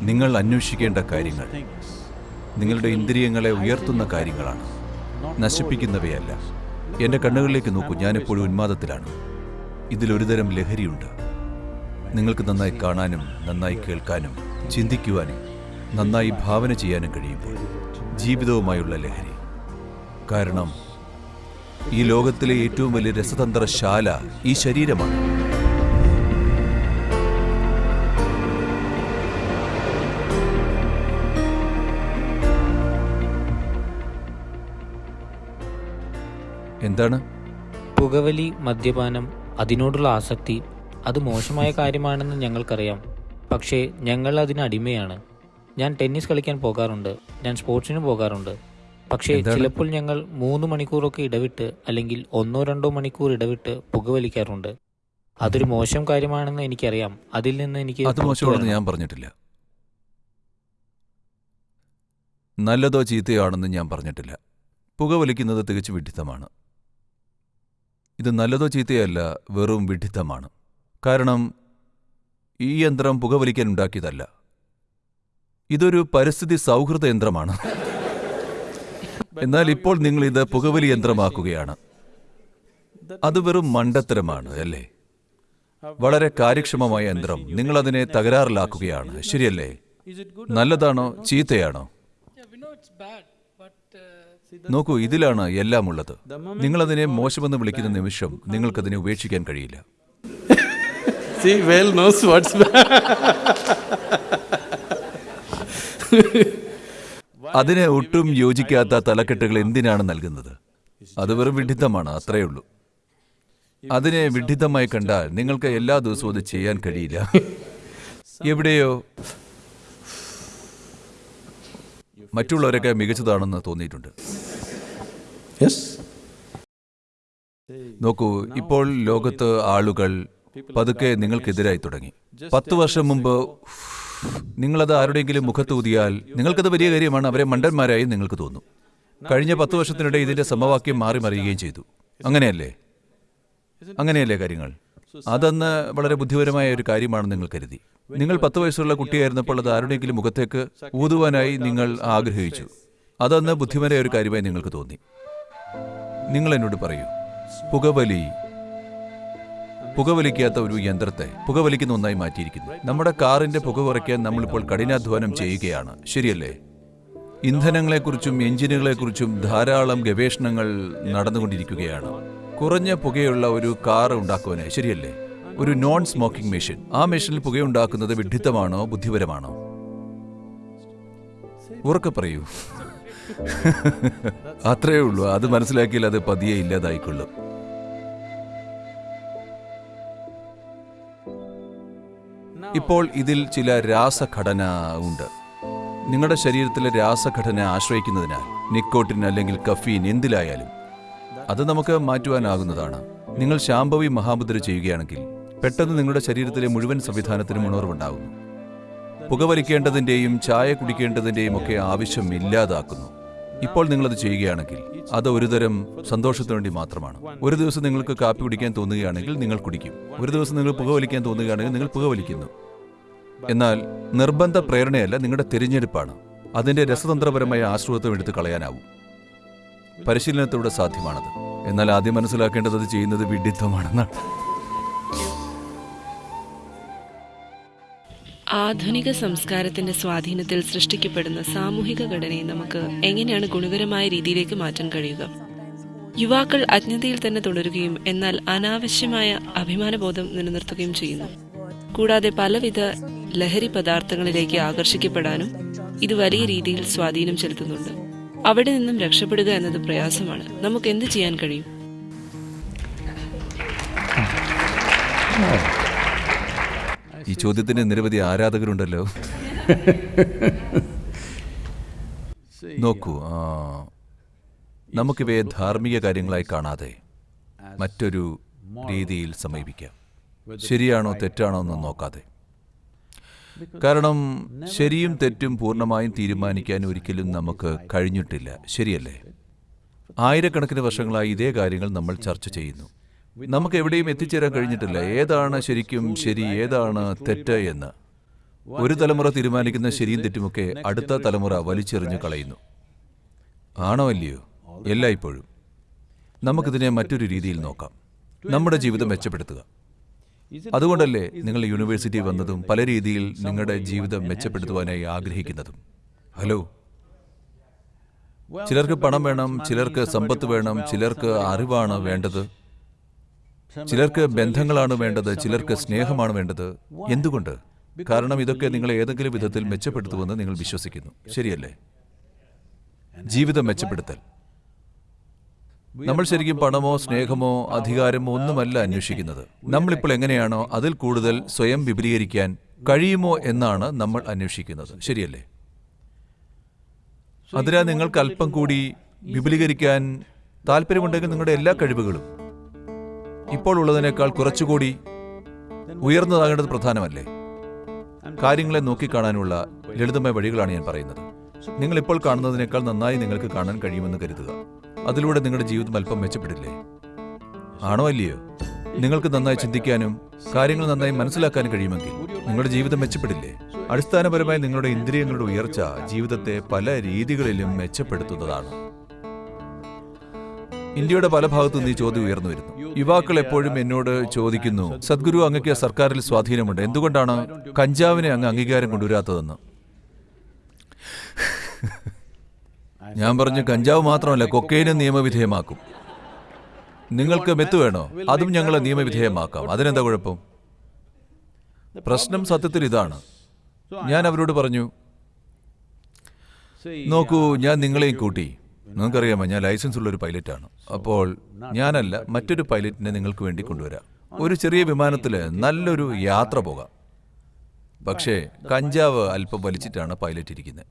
നിങ്ങൾ അന്വേഷിക്കേണ്ട കാര്യങ്ങൾ. നിങ്ങളുടെ ഇന്ദ്രിയങ്ങളെ ഉയർത്തുന്ന കാര്യങ്ങളാണ്. നശിപ്പിക്കുന്നവയല്ല. എന്റെ കണ്ണുകളിലേക്ക് നോക്കൂ. ഞാനെപ്പോഴും ഉന്മാദത്തിലാണ്. ഇതിലൊരുതരം ലഹരിയുണ്ട്. നിങ്ങൾക്ക് നന്നായി കാണാനും നന്നായി കേൾക്കാനും ചിന്തിക്കുവാനും നന്നായി ഭാവന ചെയ്യാനും കഴിയുമ്പോൾ ജീവിതവുമായുള്ള ലഹരി. കാരണം ഈ ലോകത്തിലെ ഏറ്റവും വലിയ രസതന്ത്രശാല ഈ ശരീരമാണ്. എന്താണ്? പുകവലി മദ്യപാനം അതിനോടുള്ള ആസക്തി അത് മോശമായ കാര്യമാണെന്ന് ഞങ്ങൾക്കറിയാം. പക്ഷേ ഞങ്ങൾ അതിന് അടിമയാണ്. ഞാൻ ടെന്നീസ് കളിക്കാൻ പോകാറുണ്ട്. ഞാൻ സ്പോർട്സിന് പോകാറുണ്ട്. പക്ഷേ ചിലപ്പോൾ ഞങ്ങൾ മൂന്ന് മണിക്കൂറൊക്കെ ഇടവിട്ട് അല്ലെങ്കിൽ ഒന്നോ രണ്ടോ മണിക്കൂർ ഇടവിട്ട് പുകവലിക്കാറുണ്ട്. അതൊരു മോശം കാര്യമാണെന്ന് എനിക്കറിയാം. അതിൽ നിന്ന് എനിക്ക് അത് മോശമാണെന്ന് ഞാൻ പറഞ്ഞിട്ടില്ല. നല്ലതോ ചീത്തയോ ആണെന്ന് ഞാൻ പറഞ്ഞിട്ടില്ല. പുകവലിക്കുന്നത് തികച്ചു വിഡ്ഢിത്തമാണ് ഇത് നല്ലതോ ചീത്തയല്ല വെറും വിഡിത്തമാണ്. കാരണം ഈ യന്ത്രം പുകവലിക്കാൻ ഉണ്ടാക്കിയതല്ല. ഇതൊരു പരിസ്ഥിതി സൗഹൃദ യന്ത്രമാണ്. എന്നാൽ ഇപ്പോൾ നിങ്ങൾ ഇത് പുകവലി യന്ത്രമാക്കുകയാണ്. അത് വെറും മണ്ടത്തരമാണ് അല്ലേ? വളരെ കാര്യക്ഷമമായ യന്ത്രം. നിങ്ങൾ അതിനെ തകരാറിലാക്കുകയാണ്. ശരിയല്ലേ? നല്ലതാണോ ചീത്തയാണോ? നോക്കൂ ഇതിലാണ് എല്ലാം ഉള്ളത് നിങ്ങൾ അതിനെ മോശമെന്ന് വിളിക്കുന്ന നിമിഷം നിങ്ങൾക്കതിനെ ഉപേക്ഷിക്കാൻ കഴിയില്ല. അതിനെ ഒട്ടും യോജിക്കാത്ത തലക്കെട്ടുകൾ എന്തിനാണ് നൽകുന്നത്? അത് വെറും വിഡിത്തമാണ് അത്രയേ ഉള്ളൂ. അതിനെ വിഡിത്തമായി കണ്ടാൽ നിങ്ങൾക്ക് എല്ലാ ദിവസവും അത് ചെയ്യാൻ കഴിയില്ല. എവിടെയോ മറ്റുള്ളവരൊക്കെ മികച്ചതാണെന്ന് തോന്നിയിട്ടുണ്ട്. Yes? നോക്കൂ ഇപ്പോൾ ലോകത്ത് ആളുകൾ പതുക്കെ നിങ്ങൾക്കെതിരായി തുടങ്ങി. പത്ത് വർഷം മുമ്പ് നിങ്ങളത് ആരുടെയെങ്കിലും മുഖത്ത് ഊതിയാൽ നിങ്ങൾക്കത് വലിയ കാര്യമാണ്. അവരെ മണ്ടന്മാരായി നിങ്ങൾക്ക് തോന്നും. കഴിഞ്ഞ പത്ത് വർഷത്തിനിടെ ഇതിന്റെ സമവാക്യം മാറി മറിയുകയും ചെയ്തു. അങ്ങനെയല്ലേ? അങ്ങനെയല്ലേ കാര്യങ്ങൾ? അതന്ന് വളരെ ബുദ്ധിപരമായ ഒരു കാര്യമാണ് നിങ്ങൾ കരുതി. നിങ്ങൾ പത്ത് വയസ്സുള്ള കുട്ടിയായിരുന്നപ്പോൾ അത് ആരുടെയെങ്കിലും മുഖത്തേക്ക് ഊതുവാനായി നിങ്ങൾ ആഗ്രഹിച്ചു. അതന്ന് ബുദ്ധിപരമായ ഒരു കാര്യമായി നിങ്ങൾക്ക് തോന്നി. നിങ്ങൾ എന്നോട് പറയൂ. പുകവലി പുകവലിക്കാത്ത ഒരു യന്ത്രത്തെ പുകവലിക്കുന്ന ഒന്നായി മാറ്റിയിരിക്കുന്നു. നമ്മുടെ കാറിന്റെ പുക കുറയ്ക്കാൻ നമ്മളിപ്പോൾ കഠിനാധ്വാനം ചെയ്യുകയാണ്. ശരിയല്ലേ? ഇന്ധനങ്ങളെക്കുറിച്ചും എഞ്ചിനുകളെക്കുറിച്ചും ധാരാളം ഗവേഷണങ്ങൾ നടന്നുകൊണ്ടിരിക്കുകയാണ്. കുറഞ്ഞ പുകയുള്ള ഒരു കാർ ഉണ്ടാക്കുവാനായി. ശരിയല്ലേ? ഒരു നോൺ സ്മോക്കിംഗ് മെഷീൻ ആ മെഷീനിൽ പുകയുണ്ടാക്കുന്നത് വിഡ്ഢിത്തമാണോ ബുദ്ധിപരമാണോ? ഉറക്കെ പറയൂ. അത്രയേ ഉള്ളൂ. അത് മനസ്സിലാക്കിയാൽ അത് പതിയെ ഇല്ലാതായിക്കൊള്ളും. ഇപ്പോൾ ഇതിൽ ചില രാസഘടന ഉണ്ട്. നിങ്ങളുടെ ശരീരത്തിലെ രാസഘടന ആശ്രയിക്കുന്നതിനാൽ നിക്കോട്ടിൻ അല്ലെങ്കിൽ കഫീൻ എന്തിലായാലും അത് നമുക്ക് മാറ്റുവാനാകുന്നതാണ്. നിങ്ങൾ ശാംഭവി മഹാമുദ്ര ചെയ്യുകയാണെങ്കിൽ പെട്ടെന്ന് നിങ്ങളുടെ ശരീരത്തിലെ മുഴുവൻ സംവിധാനത്തിനും ഉണർവുണ്ടാകുന്നു. പുകവലിക്കേണ്ടതിന്റെയും ചായ കുടിക്കേണ്ടതിന്റെയും ഒക്കെ ആവശ്യം ഇല്ലാതാക്കുന്നു. ഇപ്പോൾ നിങ്ങളത് ചെയ്യുകയാണെങ്കിൽ അത് ഒരുതരം സന്തോഷത്തിനു വേണ്ടി മാത്രമാണ്. ഒരു ദിവസം നിങ്ങൾക്ക് കാപ്പി കുടിക്കാൻ തോന്നുകയാണെങ്കിൽ നിങ്ങൾ കുടിക്കും. ഒരു ദിവസം നിങ്ങൾ പുകവലിക്കാൻ തോന്നുകയാണെങ്കിൽ നിങ്ങൾ പുകവലിക്കുന്നു. എന്നാൽ നിർബന്ധ പ്രേരണയല്ല നിങ്ങളുടെ തിരഞ്ഞെടുപ്പാണ്. അതിന്റെ രസതന്ത്രപരമായ ആശ്രിതത്വം എടുത്ത് കളയാനാവും. പരിശീലനത്തിലൂടെ സാധ്യമാണത്. എന്നാൽ ആദ്യം മനസ്സിലാക്കേണ്ടത് അത് ചെയ്യുന്നത് വിഡിത്തമാണെന്നാണ്. ആധുനിക സംസ്കാരത്തിന്റെ സ്വാധീനത്തിൽ സൃഷ്ടിക്കപ്പെടുന്ന സാമൂഹിക ഘടനയെ നമുക്ക് എങ്ങനെയാണ് ഗുണകരമായ രീതിയിലേക്ക് മാറ്റാൻ കഴിയുക? യുവാക്കൾ അജ്ഞതയിൽ തന്നെ തുടരുകയും എന്നാൽ അനാവശ്യമായ അഭിമാനബോധം നിലനിർത്തുകയും ചെയ്യുന്നു. കൂടാതെ പലവിധ ലഹരി പദാർത്ഥങ്ങളിലേക്ക് ആകർഷിക്കപ്പെടാനും ഇത് വലിയ രീതിയിൽ സ്വാധീനം ചെലുത്തുന്നുണ്ട്. അവിടെ നിന്നും രക്ഷപ്പെടുക എന്നത് പ്രയാസമാണ്. നമുക്ക് എന്ത് ചെയ്യാൻ കഴിയും? ഈ ചോദ്യത്തിന് നിരവധി ആരാധകരുണ്ടല്ലോ. നോക്കൂ നമുക്കിവയെ ധാർമ്മിക കാര്യങ്ങളായി കാണാതെ മറ്റൊരു രീതിയിൽ സമീപിക്കാം. ശരിയാണോ തെറ്റാണോ എന്ന് നോക്കാതെ. കാരണം ശരിയും തെറ്റും പൂർണമായും തീരുമാനിക്കാൻ ഒരിക്കലും നമുക്ക് കഴിഞ്ഞിട്ടില്ല. ശരിയല്ലേ? ആയിരക്കണക്കിന് വർഷങ്ങളായി ഇതേ കാര്യങ്ങൾ നമ്മൾ ചർച്ച ചെയ്യുന്നു. നമുക്ക് എവിടെയും എത്തിച്ചേരാൻ കഴിഞ്ഞിട്ടില്ല. ഏതാണ് ശരിക്കും ശരി ഏതാണ് തെറ്റ് എന്ന്. ഒരു തലമുറ തീരുമാനിക്കുന്ന ശരിയും തെറ്റുമൊക്കെ അടുത്ത തലമുറ വലിച്ചെറിഞ്ഞു കളയുന്നു. ആണോ അല്ലയോ എല്ലായ്പ്പോഴും. നമുക്കിതിനെ മറ്റൊരു രീതിയിൽ നോക്കാം. നമ്മുടെ ജീവിതം മെച്ചപ്പെടുത്തുക. അതുകൊണ്ടല്ലേ നിങ്ങൾ യൂണിവേഴ്സിറ്റി വന്നതും പല രീതിയിൽ നിങ്ങളുടെ ജീവിതം മെച്ചപ്പെടുത്തുവാനായി ആഗ്രഹിക്കുന്നതും. ഹലോ? ചിലർക്ക് പണം വേണം ചിലർക്ക് സമ്പത്ത് വേണം ചിലർക്ക് അറിവാണ് വേണ്ടത്. ചിലർക്ക് ബന്ധങ്ങളാണ് വേണ്ടത് ചിലർക്ക് സ്നേഹമാണ് വേണ്ടത്. എന്തുകൊണ്ട്? കാരണം ഇതൊക്കെ നിങ്ങൾ ഏതെങ്കിലും വിധത്തിൽ മെച്ചപ്പെടുത്തുമെന്ന് നിങ്ങൾ വിശ്വസിക്കുന്നു. ശരിയല്ലേ? ജീവിതം മെച്ചപ്പെടുത്തൽ. നമ്മൾ ശരിക്കും പണമോ സ്നേഹമോ അധികാരമോ ഒന്നുമല്ല അന്വേഷിക്കുന്നത്. നമ്മളിപ്പോൾ എങ്ങനെയാണോ അതിൽ കൂടുതൽ സ്വയം വിപുലീകരിക്കാൻ കഴിയുമോ എന്നാണ് നമ്മൾ അന്വേഷിക്കുന്നത്. ശരിയല്ലേ? അതിനാൽ നിങ്ങൾക്ക് അല്പം കൂടി വിപുലീകരിക്കാൻ താല്പര്യമുണ്ടെങ്കിൽ നിങ്ങളുടെ എല്ലാ കഴിവുകളും ഇപ്പോൾ ഉള്ളതിനേക്കാൾ കുറച്ചുകൂടി ഉയർന്നതാകേണ്ടത് പ്രധാനമല്ലേ? കാര്യങ്ങളെ നോക്കിക്കാണാനുള്ള ലളിതമായ വഴികളാണ് ഞാൻ പറയുന്നത്. നിങ്ങൾ ഇപ്പോൾ കാണുന്നതിനേക്കാൾ നന്നായി നിങ്ങൾക്ക് കാണാൻ കഴിയുമെന്ന് കരുതുക. അതിലൂടെ നിങ്ങളുടെ ജീവിതം അല്പം മെച്ചപ്പെടില്ലേ? ആണോ അല്ലയോ? നിങ്ങൾക്ക് നന്നായി ചിന്തിക്കാനും കാര്യങ്ങൾ നന്നായി മനസ്സിലാക്കാനും കഴിയുമെങ്കിൽ നിങ്ങളുടെ ജീവിതം മെച്ചപ്പെടില്ലേ? അടിസ്ഥാനപരമായി നിങ്ങളുടെ ഇന്ദ്രിയങ്ങളുടെ ഉയർച്ച ജീവിതത്തെ പല രീതികളിലും മെച്ചപ്പെടുത്തുന്നതാണ്. ഇന്ത്യയുടെ പല ഭാഗത്തു നിന്ന് ഈ ചോദ്യം ഉയർന്നു വരുന്നു. യുവാക്കൾ എപ്പോഴും എന്നോട് ചോദിക്കുന്നു സദ്ഗുരു അങ്ങക്ക് സർക്കാരിൽ സ്വാധീനമുണ്ട്. എന്തുകൊണ്ടാണ് കഞ്ചാവിനെ അങ്ങ് അംഗീകാരം കൊണ്ടുവരാത്തതെന്ന്? ഞാൻ പറഞ്ഞു കഞ്ചാവ് മാത്രമല്ല കൊക്കൈനും നിയമവിധേയമാക്കും. നിങ്ങൾക്ക് മെത്ത് വേണോ? അതും ഞങ്ങൾ നിയമവിധേയമാക്കാം. അതിനെന്താ കുഴപ്പം? പ്രശ്നം സത്യത്തിൽ ഇതാണ്. ഞാൻ അവരോട് പറഞ്ഞു നോക്കൂ ഞാൻ നിങ്ങളെയും കൂട്ടി നിങ്ങൾക്കറിയാമോ ഞാൻ ലൈസൻസ് ഉള്ള ഒരു പൈലറ്റാണ്. അപ്പോൾ ഞാനല്ല മറ്റൊരു പൈലറ്റിനെ നിങ്ങൾക്ക് വേണ്ടി കൊണ്ടുവരാം. ഒരു ചെറിയ വിമാനത്തിൽ നല്ലൊരു യാത്ര പോകാം. പക്ഷേ കഞ്ചാവ് അല്പം വലിച്ചിട്ടാണ് പൈലറ്റ് ഇരിക്കുന്നത്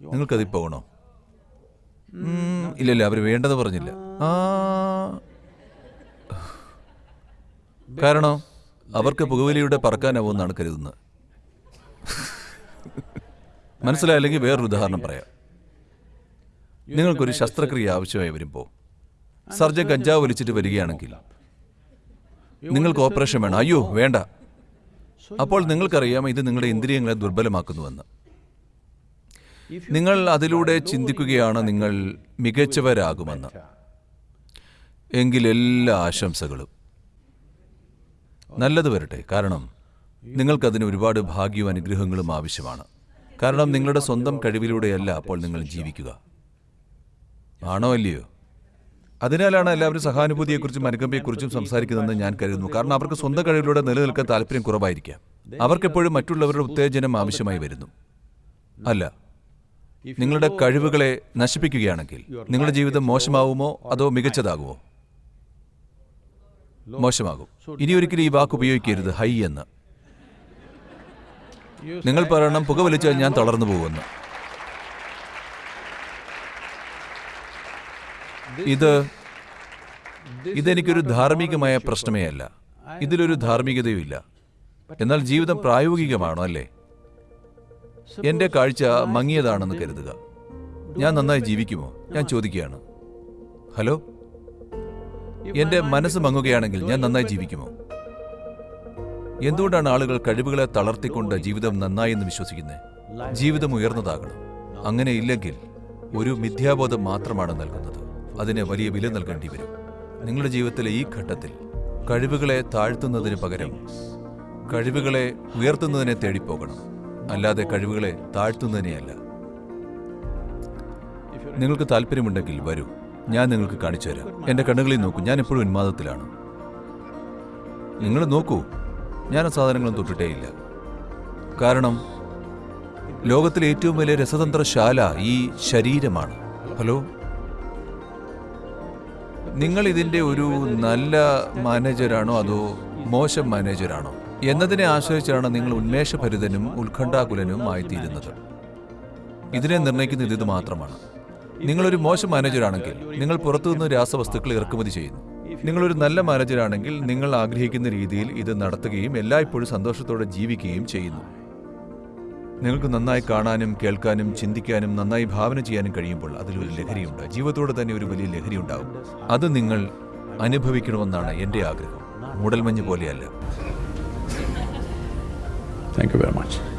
നിങ്ങൾക്കതിൽ പോകണോ ഇല്ലല്ല അവർ വേണ്ടെന്ന് പറഞ്ഞില്ല. ആ. കാരണം അവർക്ക് പുകവലിയുടെ പറക്കാനാവുമെന്നാണ് കരുതുന്നത്. മനസ്സിലായില്ലെങ്കിൽ വേറൊരു ഉദാഹരണം പറയാം. നിങ്ങൾക്കൊരു ശസ്ത്രക്രിയ ആവശ്യമായി വരുമ്പോൾ സർജൻ കഞ്ചാവ് വലിച്ചിട്ട് വരികയാണെങ്കിൽ നിങ്ങൾക്ക് ഓപ്പറേഷൻ വേണം. അയ്യോ വേണ്ട. അപ്പോൾ നിങ്ങൾക്കറിയാം ഇത് നിങ്ങളുടെ ഇന്ദ്രിയങ്ങളെ ദുർബലമാക്കുന്നുവെന്ന്. നിങ്ങൾ അതിലൂടെ ചിന്തിക്കുകയാണ് നിങ്ങൾ മികച്ചവരാകുമെന്ന്. എങ്കിൽ എല്ലാ ആശംസകളും. നല്ലത് വരട്ടെ. കാരണം നിങ്ങൾക്കതിന് ഒരുപാട് ഭാഗ്യവും അനുഗ്രഹങ്ങളും ആവശ്യമാണ്. കാരണം നിങ്ങളുടെ സ്വന്തം കഴിവിലൂടെയല്ല അപ്പോൾ നിങ്ങൾ ജീവിക്കുക. ആണോ അല്ലയോ അതിനാലാണ് എല്ലാവരും സഹാനുഭൂതിയെക്കുറിച്ചും അനുകമ്പയെക്കുറിച്ചും സംസാരിക്കുന്നതെന്ന് ഞാൻ കരുതുന്നു. കാരണം അവർക്ക് സ്വന്തം കഴിവിലൂടെ നിലനിൽക്കാൻ താല്പര്യം കുറവായിരിക്കാം. അവർക്കെപ്പോഴും മറ്റുള്ളവരുടെ ഉത്തേജനം ആവശ്യമായി വരുന്നു. അല്ല നിങ്ങളുടെ കഴിവുകളെ നശിപ്പിക്കുകയാണെങ്കിൽ നിങ്ങളുടെ ജീവിതം മോശമാവുമോ അതോ മികച്ചതാകുമോ? മോശമാകും. ഇനി ഒരിക്കലും ഈ വാക്ക് ഉപയോഗിക്കരുത്. ഹൈ എന്ന്. നിങ്ങൾ പറയണം പുക വലിച്ചാൽ ഞാൻ തളർന്നു പോകുമെന്ന് ഇത് ഇതെനിക്കൊരു ധാർമ്മികമായ പ്രശ്നമേ അല്ല ഇതിലൊരു ധാർമ്മികതയുമില്ല. എന്നാൽ ജീവിതം പ്രായോഗികമാണോ അല്ലേ? എന്റെ കാഴ്ച മങ്ങിയതാണെന്ന് കരുതുക. ഞാൻ നന്നായി ജീവിക്കുമോ? ഞാൻ ചോദിക്കുകയാണ്. ഹലോ? എന്റെ മനസ്സ് മങ്ങുകയാണെങ്കിൽ ഞാൻ നന്നായി ജീവിക്കുമോ? എന്തുകൊണ്ടാണ് ആളുകൾ കഴിവുകളെ തളർത്തിക്കൊണ്ട് ജീവിതം നന്നായി എന്ന് വിശ്വസിക്കുന്നത് ജീവിതം ഉയർന്നതാകണം. അങ്ങനെ ഇല്ലെങ്കിൽ ഒരു മിഥ്യാബോധം മാത്രമാണ് നൽകുന്നത്. അതിന് വലിയ വില നൽകേണ്ടി വരും. നിങ്ങളുടെ ജീവിതത്തിലെ ഈ ഘട്ടത്തിൽ കഴിവുകളെ താഴ്ത്തുന്നതിന് പകരം കഴിവുകളെ ഉയർത്തുന്നതിനെ തേടിപ്പോകണം. അല്ലാതെ കഴിവുകളെ താഴ്ത്തുന്നതിനെയല്ല. നിങ്ങൾക്ക് താല്പര്യമുണ്ടെങ്കിൽ വരൂ. ഞാൻ നിങ്ങൾക്ക് കാണിച്ചു തരാം. എന്റെ കണ്ണുകളിൽ നോക്കൂ. ഞാൻ എപ്പോഴും ഉന്മാദത്തിലാണ്. നിങ്ങൾ നോക്കൂ. ഞാൻ ആ സാധനങ്ങളും തൊട്ടിട്ടേയില്ല കാരണം ലോകത്തിലെ ഏറ്റവും വലിയ രസതന്ത്രശാല ഈ ശരീരമാണ്. ഹലോ? നിങ്ങൾ ഇതിന്റെ ഒരു നല്ല മാനേജരാണോ അതോ മോശം മാനേജരാണോ? എന്നതിനെ ആശ്രയിച്ചാണ് നിങ്ങൾ ഉന്മേഷഭരിതനും ഉത്കണ്ഠാകുലനും ആയിത്തീരുന്നത് ഇതിനെ നിർണയിക്കുന്നത് ഇത് മാത്രമാണ്. നിങ്ങളൊരു മോശം മാനേജരാണെങ്കിൽ നിങ്ങൾ പുറത്തുനിന്ന് രാസവസ്തുക്കൾ ഇറക്കുമതി ചെയ്യുന്നു. നിങ്ങളൊരു നല്ല മാനേജരാണെങ്കിൽ നിങ്ങൾ ആഗ്രഹിക്കുന്ന രീതിയിൽ ഇത് നടത്തുകയും എല്ലായ്പ്പോഴും സന്തോഷത്തോടെ ജീവിക്കുകയും ചെയ്യുന്നു. നിങ്ങൾക്ക് നന്നായി കാണാനും കേൾക്കാനും ചിന്തിക്കാനും നന്നായി ഭാവന ചെയ്യാനും കഴിയുമ്പോൾ അതിലൊരു ലഹരിയുണ്ട്. ജീവിതത്തോട് തന്നെ ഒരു വലിയ ലഹരി ഉണ്ടാവും അത് നിങ്ങൾ അനുഭവിക്കണമെന്നാണ് എന്റെ ആഗ്രഹം. മൂടൽമഞ്ഞ് പോലെയല്ല. Thank you very much.